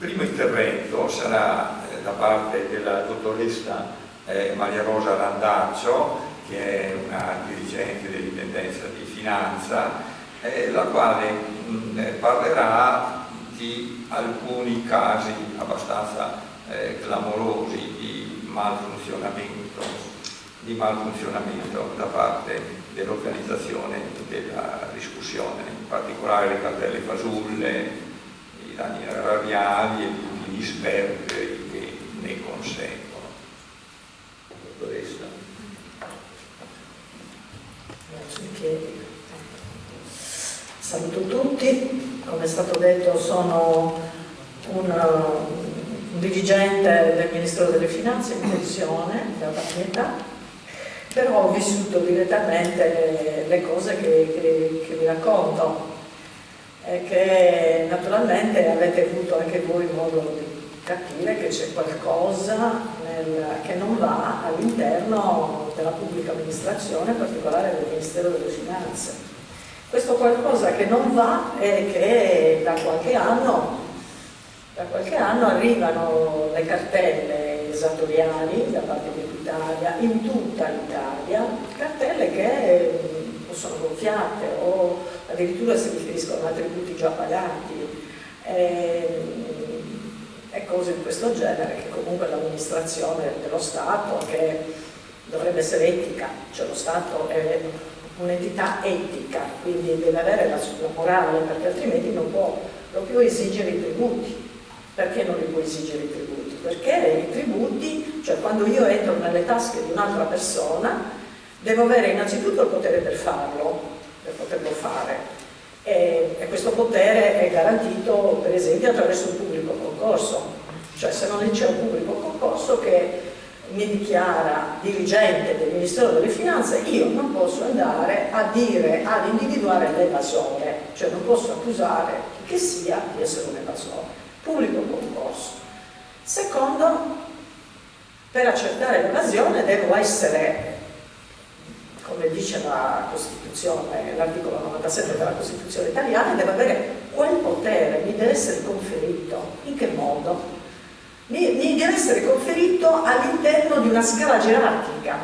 primo intervento sarà eh, da parte della dottoressa eh, Maria Rosa Randaccio, che è una dirigente dell'intendenza di finanza, eh, la quale parlerà di alcuni casi abbastanza clamorosi di malfunzionamento, di malfunzionamento da parte dell'organizzazione della discussione, in particolare le cartelle fasulle, i danni erariali e tutti gli sperperi che ne conseguono. Dottoressa. Saluto tutti, come è stato detto sono un, un dirigente del Ministero delle Finanze in pensione da età però ho vissuto direttamente le, cose che, che, che vi racconto e che naturalmente avete avuto anche voi modo di capire che c'è qualcosa nel, che non va all'interno della pubblica amministrazione, in particolare del Ministero delle Finanze. Questo qualcosa che non va è che da qualche anno, da qualche anno arrivano le cartelle esattoriali da parte di Italia, in tutta l'Italia, cartelle che sono gonfiate o addirittura si riferiscono a tributi già pagati e, e cose di questo genere che comunque l'amministrazione dello Stato che dovrebbe essere etica, cioè lo Stato è un'entità etica, quindi deve avere la sua morale perché altrimenti non può proprio esigere i tributi. Perché non li può esigere i tributi? perché i tributi, cioè quando io entro nelle tasche di un'altra persona, devo avere innanzitutto il potere per farlo, per poterlo fare. E, e questo potere è garantito per esempio attraverso un pubblico concorso, cioè se non c'è un pubblico concorso che mi dichiara dirigente del Ministero delle Finanze, io non posso andare a dire, ad individuare l'evasore, cioè non posso accusare chi che sia di essere un evasore. Pubblico concorso. Secondo, per accertare l'evasione devo essere, come dice la Costituzione, l'articolo 97 della Costituzione italiana, devo avere quel potere, mi deve essere conferito. In che modo? Mi, mi deve essere conferito all'interno di una scala gerarchica,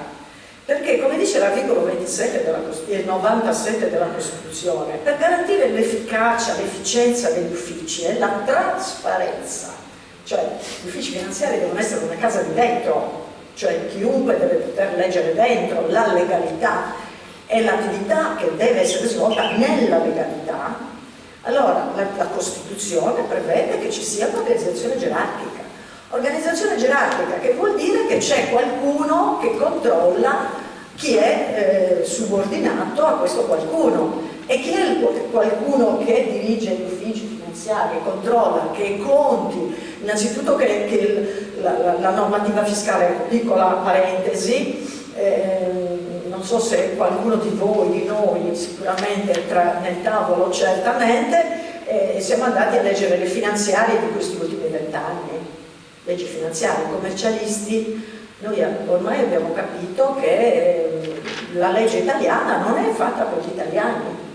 perché come dice l'articolo 27 della, e 97 della Costituzione, per garantire l'efficacia, l'efficienza degli uffici e la trasparenza cioè gli uffici finanziari devono essere una casa di dentro, cioè chiunque deve poter leggere dentro la legalità e l'attività che deve essere svolta nella legalità, allora la, la Costituzione prevede che ci sia un'organizzazione gerarchica. Organizzazione gerarchica che vuol dire che c'è qualcuno che controlla chi è eh, subordinato a questo qualcuno e chi è il, qualcuno che dirige gli uffici finanziari, controlla che conti. Innanzitutto che, che il, la, la, normativa fiscale, piccola parentesi, eh, non so se qualcuno di voi, di noi, sicuramente tra, nel tavolo certamente, eh, siamo andati a leggere le finanziarie di questi ultimi vent'anni, leggi finanziarie, commercialisti, noi ormai abbiamo capito che eh, la legge italiana non è fatta per gli italiani,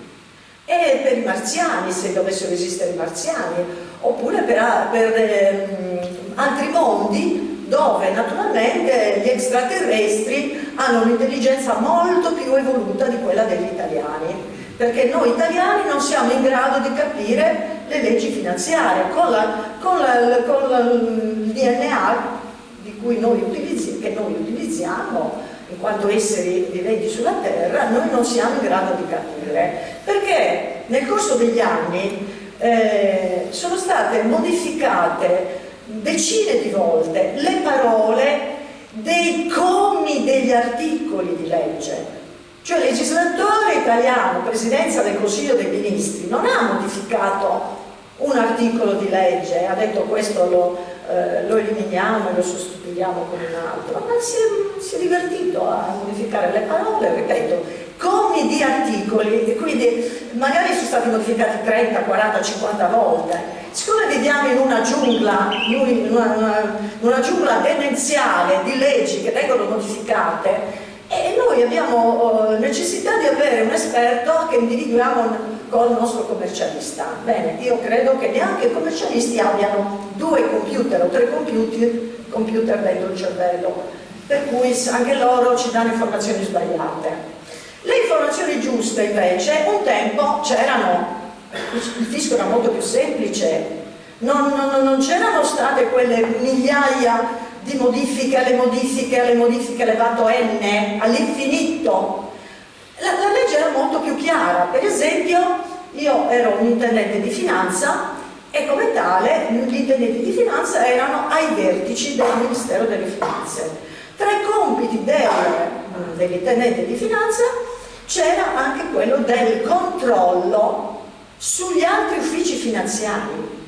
è per i marziani, se dovessero esistere i marziani, oppure per, per ehm, altri mondi dove naturalmente gli extraterrestri hanno un'intelligenza molto più evoluta di quella degli italiani perché noi italiani non siamo in grado di capire le leggi finanziarie. Con, la, con, la, con la, il DNA di noi che noi utilizziamo in quanto esseri viventi sulla terra noi non siamo in grado di capire perché nel corso degli anni eh, sono state modificate decine di volte le parole dei commi degli articoli di legge. Cioè il legislatore italiano, Presidenza del Consiglio dei Ministri, non ha modificato un articolo di legge, ha detto questo lo, eh, lo eliminiamo e lo sostituiamo con un altro, ma si è, si è divertito a modificare le parole, ripeto, commi di articoli e quindi magari sono stati modificati 30, 40, 50 volte. Siccome viviamo in una giungla, in una, una, una giungla demenziale di leggi che vengono modificate, e noi abbiamo uh, necessità di avere un esperto che individuiamo col nostro commercialista. Bene, io credo che neanche i commercialisti abbiano due computer o tre computer, computer dentro il cervello, per cui anche loro ci danno informazioni sbagliate. Le informazioni giuste invece, un tempo c'erano, il fisco era molto più semplice, non, non, non c'erano state quelle migliaia di modifiche alle modifiche alle modifiche elevato n all'infinito la, la legge era molto più chiara, per esempio io ero un intendente di finanza e come tale gli intendenti di finanza erano ai vertici del Ministero delle Finanze. Tra i compiti del, dell'intendente di finanza c'era anche quello del controllo sugli altri uffici finanziari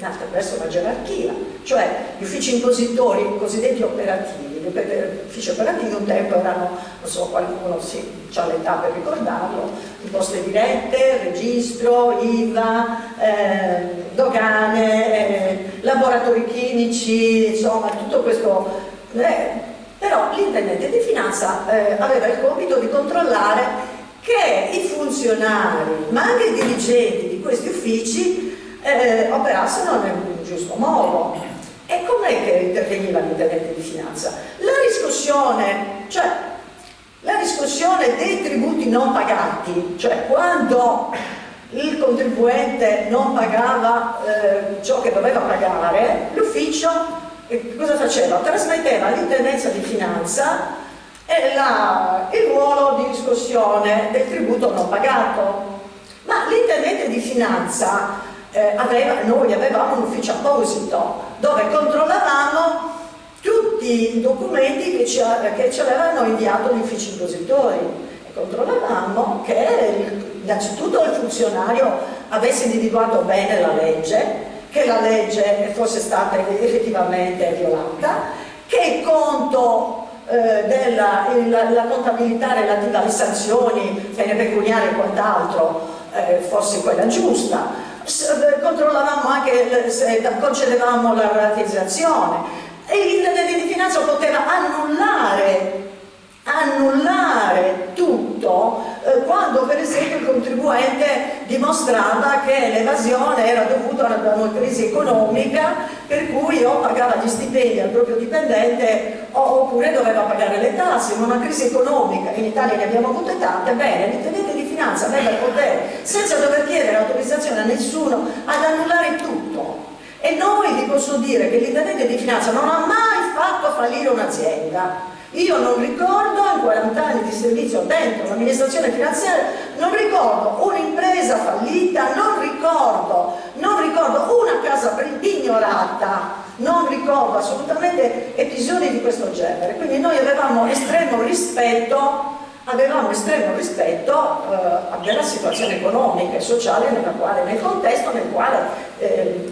attraverso una gerarchia, cioè gli uffici impositori cosiddetti operativi. Gli uffici operativi un tempo erano, non so, qualcuno sì, ha l'età per ricordarlo, imposte dirette, registro, IVA, eh, dogane, eh, laboratori chimici, insomma tutto questo. Eh, però l'intendente di finanza eh, aveva il compito di controllare che i funzionari, ma anche i dirigenti di questi uffici eh, operassero nel giusto modo. Com'è che interveniva l'intendente di finanza? La riscossione, cioè la riscossione dei tributi non pagati, cioè quando il contribuente non pagava eh, ciò che doveva pagare, l'ufficio eh, cosa faceva? Trasmetteva all'intendenza di finanza la, il ruolo di riscossione del tributo non pagato. Ma l'intendente di finanza eh, aveva, noi avevamo un ufficio apposito dove controllavamo tutti i documenti che ci, che ci avevano inviato gli uffici impositori. E controllavamo che innanzitutto il funzionario avesse individuato bene la legge, che la legge fosse stata effettivamente violata, che il conto eh, della il, la contabilità relativa alle sanzioni, pene pecuniarie e quant'altro eh, fosse quella giusta, controllavamo anche se concedevamo la rateizzazione. E l'intendente di finanza poteva annullare annullare tutto eh, quando per esempio il contribuente dimostrava che l'evasione era dovuta a una crisi economica per cui o pagava gli stipendi al proprio dipendente oppure doveva pagare le tasse. In una crisi economica in Italia ne abbiamo avute tante bene l'intendente di finanza il potere senza dover chiedere autorizzazione a nessuno ad annullare tutto e noi vi posso dire che l'intendente di finanza non ha mai fatto fallire un'azienda io non ricordo, in 40 anni di servizio dentro l'amministrazione finanziaria, non ricordo un'impresa fallita, non ricordo, non ricordo una casa pignorata, non ricordo assolutamente episodi di questo genere. Quindi noi avevamo estremo rispetto avevamo estremo rispetto eh, della situazione economica e sociale quale, nel contesto nel quale eh,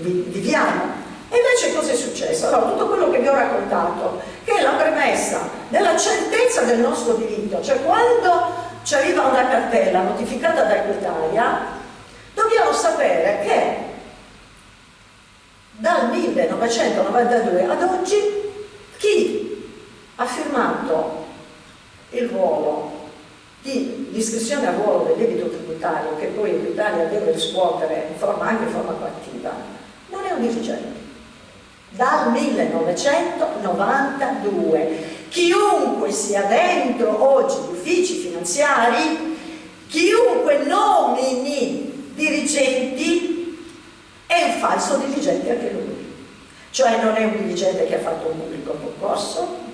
viviamo. E invece cosa è successo? Allora, tutto quello che vi ho raccontato, che è la premessa della certezza del nostro diritto, cioè quando ci arriva una cartella notificata da Equitalia, dobbiamo sapere che dal 1992 ad oggi chi ha firmato il ruolo di iscrizione al ruolo del debito tributario che poi Equitalia deve riscuotere in forma, anche in forma coattiva, non è un dirigente dal 1992. Chiunque sia dentro oggi gli uffici finanziari, chiunque nomini dirigenti, è un falso dirigente anche lui. Cioè non è un dirigente che ha fatto un pubblico concorso,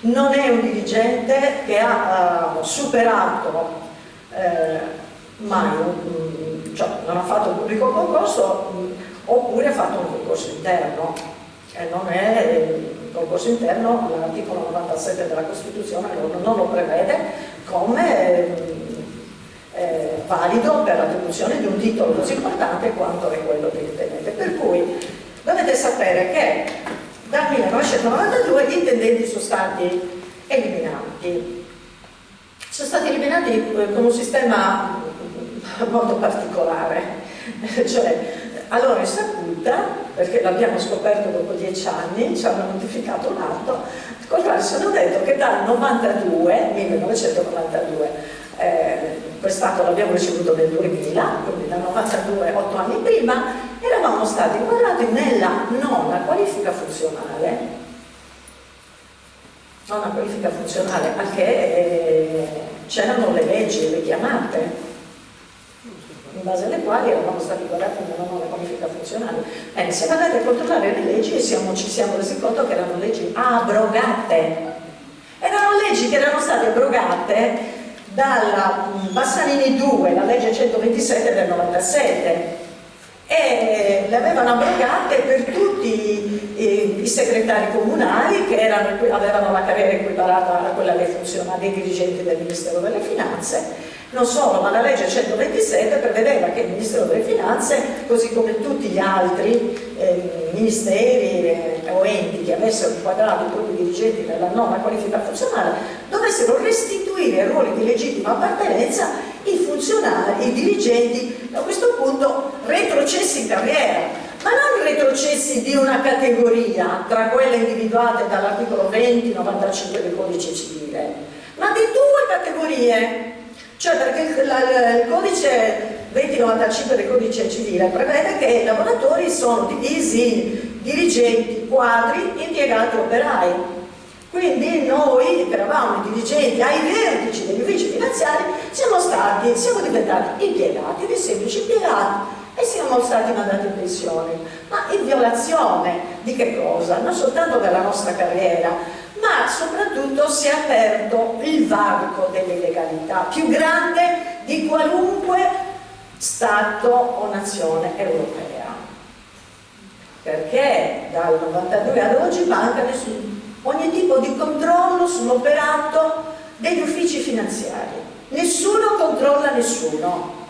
non è un dirigente che ha uh, superato eh, mai un, cioè non ha fatto un pubblico concorso mh, oppure ha fatto un concorso interno eh, non è il concorso interno, l'articolo 97 della Costituzione non, non lo prevede come eh, valido per l'attribuzione di un titolo così importante quanto è quello del intendente. Per cui dovete sapere che dal 1992 gli intendenti sono stati eliminati. Sono stati eliminati eh, con un sistema molto particolare, cioè allora è saputa perché l'abbiamo scoperto dopo dieci anni, ci hanno notificato un atto, col quale sono detto che dal 92, 1992, eh, quest'atto l'abbiamo ricevuto nel 2000, quindi dal 92, 8 anni prima, eravamo stati inquadrati nella nona qualifica funzionale nonna qualifica funzionale a eh, c'erano le leggi richiamate in base alle quali eravamo stati guardati nella nuova qualifica funzionale. Bene, siamo andati a controllare le leggi siamo, ci siamo resi conto che erano leggi abrogate. Erano leggi che erano state abrogate dalla Bassanini 2, la legge 127 del 97 e le avevano abrogate per tutti i, i segretari comunali che erano, avevano la carriera equiparata a quella dei funzionari, dei dirigenti del Ministero delle Finanze. Non solo, ma la legge 127 prevedeva che il Ministero delle Finanze, così come tutti gli altri eh, ministeri eh, o enti che avessero inquadrato i propri dirigenti nella nona qualifica funzionale, dovessero restituire ruoli di legittima appartenenza i funzionari, i dirigenti, a questo punto retrocessi in carriera, ma non retrocessi di una categoria tra quelle individuate dall'articolo 20-95 del codice civile, ma di due categorie cioè perché il, codice 2095 del codice civile prevede che i lavoratori sono divisi in dirigenti, quadri, impiegati operai. Quindi noi, che eravamo i dirigenti ai vertici degli uffici finanziari, siamo, stati, siamo diventati impiegati, dei semplici impiegati e siamo stati mandati in pensione. Ma in violazione di che cosa? Non soltanto della nostra carriera, ma soprattutto si è aperto il varco dell'illegalità più grande di qualunque Stato o nazione europea perché dal 92 ad oggi manca nessun, ogni tipo di controllo sull'operato degli uffici finanziari nessuno controlla nessuno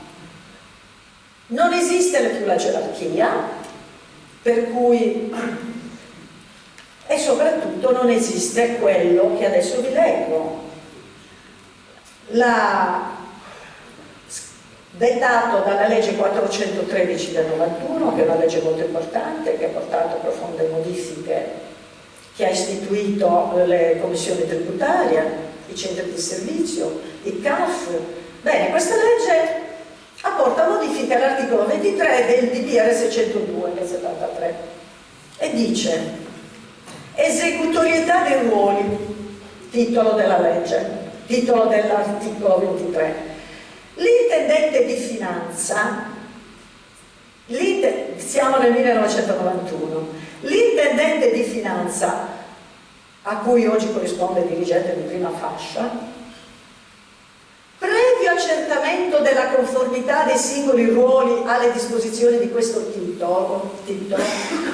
non esiste più la gerarchia per cui e soprattutto non esiste quello che adesso vi leggo. La, dettato dalla legge 413 del 91, che è una legge molto importante, che ha portato profonde modifiche, che ha istituito le commissioni tributarie, i centri di servizio, i CAF. Bene, questa legge apporta modifiche all'articolo 23 del DPR 602 del 73 e dice Esecutorietà dei ruoli, titolo della legge, titolo dell'articolo 23. L'intendente di finanza, siamo nel 1991, l'intendente di finanza, a cui oggi corrisponde il dirigente di prima fascia, previo accertamento della conformità dei singoli ruoli alle disposizioni di questo titolo, titolo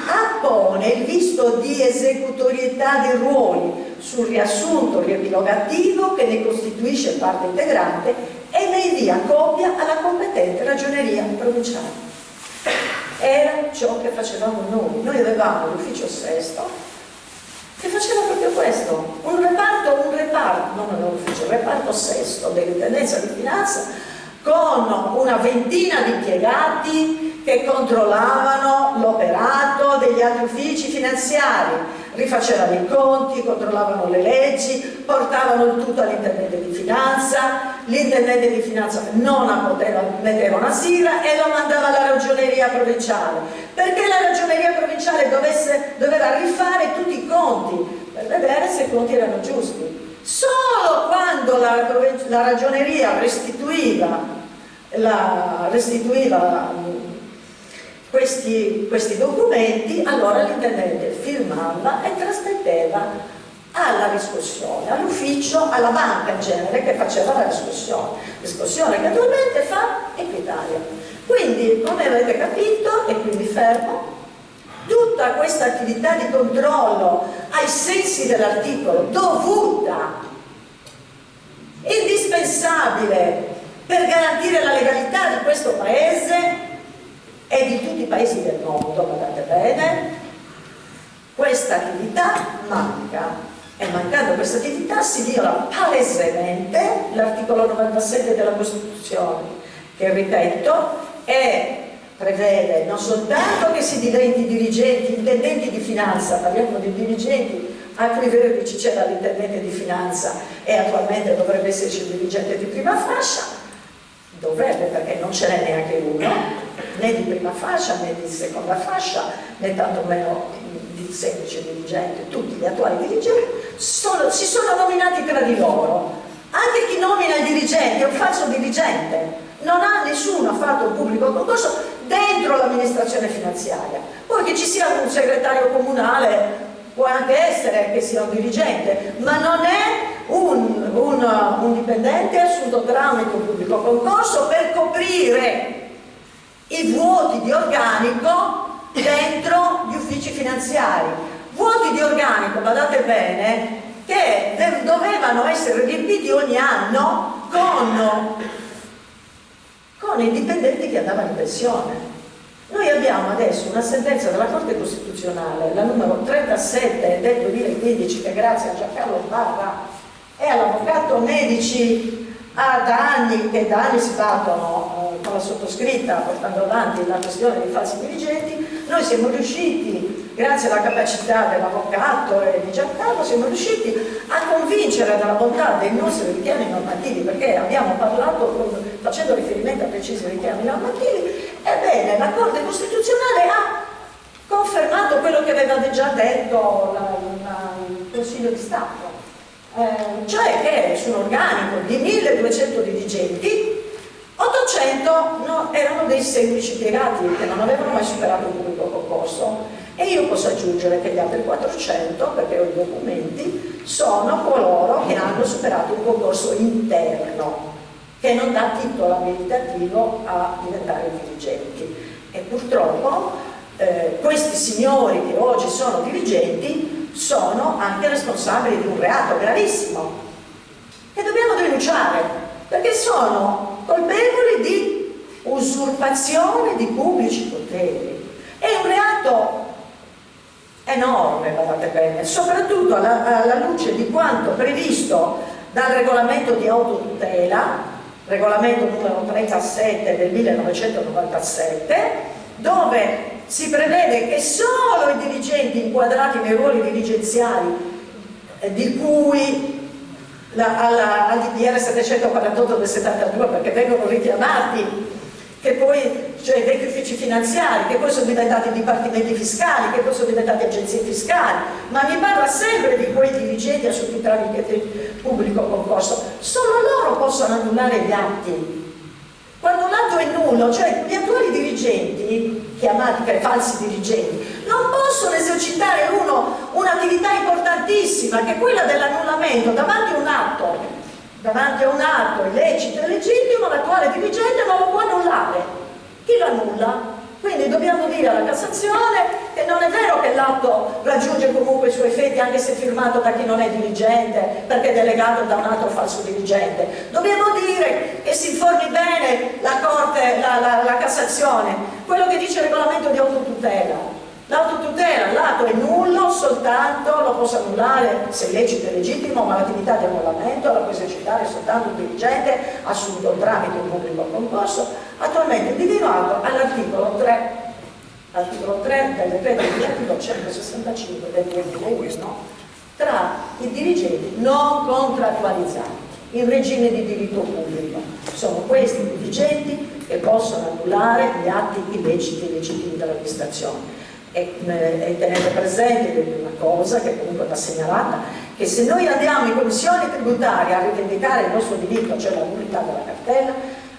appone il visto di esecutorietà dei ruoli sul riassunto riepilogativo che ne costituisce parte integrante e ne invia copia alla competente ragioneria provinciale. Era ciò che facevamo noi. Noi avevamo l'ufficio sesto che faceva proprio questo, un reparto, un reparto, non un ufficio, un reparto sesto dell'intendenza di finanza con una ventina di impiegati che controllavano l'operato degli altri uffici finanziari, rifacevano i conti, controllavano le leggi, portavano il tutto all'intendente di finanza, l'intendente di finanza non poteva, metteva una sigla e lo mandava alla ragioneria provinciale, perché la ragioneria provinciale dovesse, doveva rifare tutti i conti? Per vedere se i conti erano giusti. Solo quando la, la ragioneria restituiva, la, restituiva questi, questi documenti, allora l'intendente firmava e trasmetteva alla riscossione, all'ufficio, alla banca in genere che faceva la riscossione, riscossione che attualmente fa Equitalia. Quindi, come avete capito, e quindi fermo, tutta questa attività di controllo ai sensi dell'articolo dovuta, indispensabile per garantire la legalità di questo paese e di tutti i paesi del mondo, guardate bene, questa attività manca. E mancando questa attività si viola palesemente l'articolo 97 della Costituzione che ripeto è prevede non soltanto che si diventi dirigenti, intendenti di finanza, parliamo di dirigenti a cui vertici c'era l'intendente di finanza e attualmente dovrebbe esserci il dirigente di prima fascia, dovrebbe perché non ce n'è neanche uno, né di prima fascia né di seconda fascia, né tantomeno di semplice dirigente, tutti gli attuali dirigenti sono, si sono nominati tra di loro. Anche chi nomina il dirigente è un falso dirigente, non ha nessuno fatto un pubblico concorso dentro l'amministrazione finanziaria. Poi che ci sia un segretario comunale può anche essere che sia un dirigente, ma non è un, un, un dipendente assunto tramite un pubblico concorso per coprire i vuoti di organico dentro gli uffici finanziari. Vuoti di organico, badate bene, che dovevano essere riempiti ogni anno con, con i dipendenti che andavano in pensione. Noi abbiamo adesso una sentenza della Corte Costituzionale, la numero 37 del 2015, che grazie a Giancarlo Barra e all'avvocato Medici ha da anni, che da anni si battono la sottoscritta portando avanti la questione dei falsi dirigenti, noi siamo riusciti, grazie alla capacità dell'avvocato e di Giancarlo, siamo riusciti a convincere della bontà dei nostri richiami normativi, perché abbiamo parlato facendo riferimento a precisi richiami normativi, ebbene la Corte Costituzionale ha confermato quello che aveva già detto il Consiglio di Stato eh, cioè che su un organico di 1200 dirigenti 800 no, erano dei semplici piegati che non avevano mai superato il pubblico concorso. E io posso aggiungere che gli altri 400, perché ho i documenti, sono coloro che hanno superato un concorso interno che non dà titolo abilitativo a diventare dirigenti. E purtroppo eh, questi signori che oggi sono dirigenti sono anche responsabili di un reato gravissimo che dobbiamo denunciare perché sono colpevoli di usurpazione di pubblici poteri. È un reato enorme, guardate bene, soprattutto alla, alla luce di quanto previsto dal regolamento di autotutela, regolamento numero 37 del 1997, dove si prevede che solo i dirigenti inquadrati nei ruoli dirigenziali eh, di cui la, alla, al DDR 748 del 72 perché vengono richiamati che poi, cioè vecchi uffici finanziari, che poi sono diventati dipartimenti fiscali, che poi sono diventati agenzie fiscali, ma mi parla sempre di quei dirigenti assunti tramite pubblico concorso. Solo loro possono annullare gli atti. Quando un atto è nullo, cioè gli attuali dirigenti chiamati falsi dirigenti, non possono esercitare uno un'attività importantissima che è quella dell'annullamento davanti a un atto, davanti a un atto illecito e legittimo, l'attuale dirigente non lo può annullare. Chi lo annulla? Quindi dobbiamo dire alla Cassazione che non è vero che l'atto raggiunge comunque i suoi effetti anche se firmato da chi non è dirigente perché delegato da un altro falso dirigente. Dobbiamo dire che si informi bene la Corte, la, la, la Cassazione, quello che dice il regolamento di autotutela. L'autotutela, l'atto è nullo soltanto, lo posso annullare se lecito e legittimo, ma l'attività di annullamento la può esercitare soltanto un dirigente assunto tramite un pubblico concorso, attualmente individuato all'articolo 3, articolo 3 del decreto legislativo 165 del 2001, tra i dirigenti non contrattualizzati in regime di diritto pubblico. Sono questi i dirigenti che possono annullare gli atti illeciti e legittimi dell'amministrazione e, eh, e tenete presente una cosa che comunque va segnalata, che se noi andiamo in commissione tributaria a rivendicare il nostro diritto, cioè la nullità della cartella,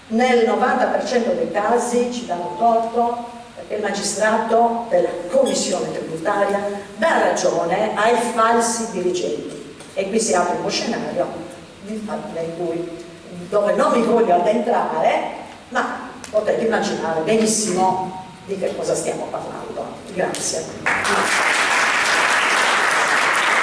nel 90% dei casi ci danno torto perché il magistrato della commissione tributaria dà ragione ai falsi dirigenti e qui si apre uno scenario cui, dove non mi voglio addentrare ma potete immaginare benissimo di che cosa stiamo parlando. Grazie.